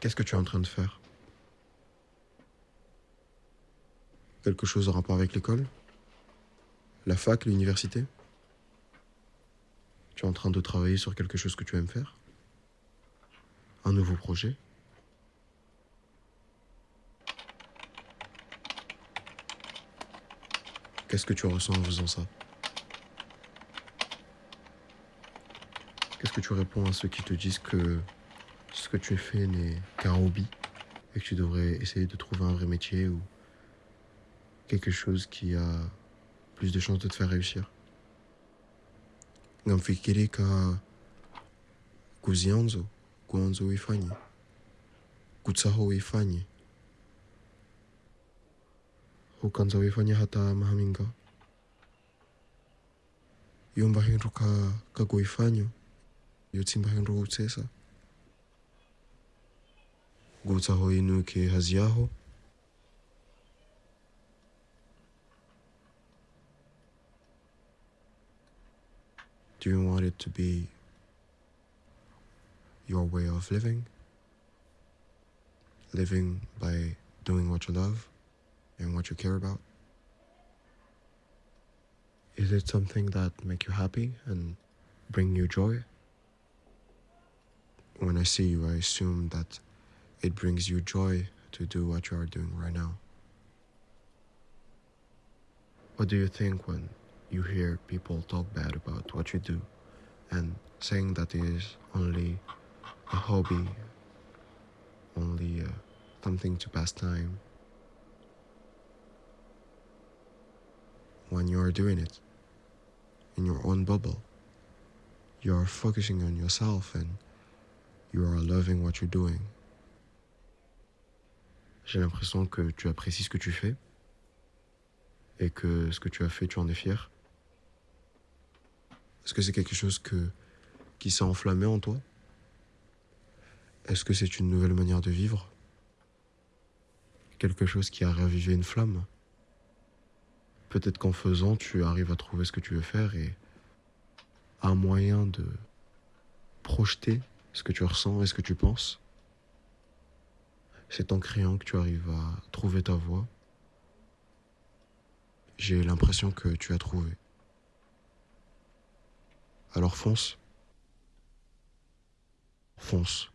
Qu'est-ce que tu es en train de faire? Quelque chose en rapport avec l'école? La fac, l'université? Tu es en train de travailler sur quelque chose que tu aimes faire? Un nouveau projet? Qu'est-ce que tu ressens en faisant ça? Qu'est-ce que tu réponds à ceux qui te disent que ce que tu fais n'est qu'un hobby et que tu devrais essayer de trouver un vrai métier ou quelque chose qui a plus de chances de te faire réussir. Ngamfikiri ka kuzianzo kuanza uifanye kutsaho uifanye ukanza uifanye hata mahaminga. Yomba hindu ka kakuifanyo yotsimba hindu kutsesa inuke Do you want it to be your way of living? Living by doing what you love and what you care about? Is it something that make you happy and bring you joy? When I see you, I assume that it brings you joy to do what you are doing right now. What do you think when you hear people talk bad about what you do and saying that it is only a hobby, only uh, something to pass time? When you are doing it in your own bubble, you are focusing on yourself and you are loving what you're doing. J'ai l'impression que tu apprécies ce que tu fais et que ce que tu as fait, tu en es fier. Est-ce que c'est quelque chose qui s'est enflammé en toi? Est-ce que c'est une nouvelle manière de vivre? Quelque chose qui a ravivé une flamme? Peut-être qu'en faisant, tu arrives à trouver ce que tu veux faire et un moyen de projeter ce que tu ressens et ce que tu penses? C'est en créant que tu arrives à trouver ta voie. J'ai l'impression que tu as trouvé. Alors fonce. Fonce.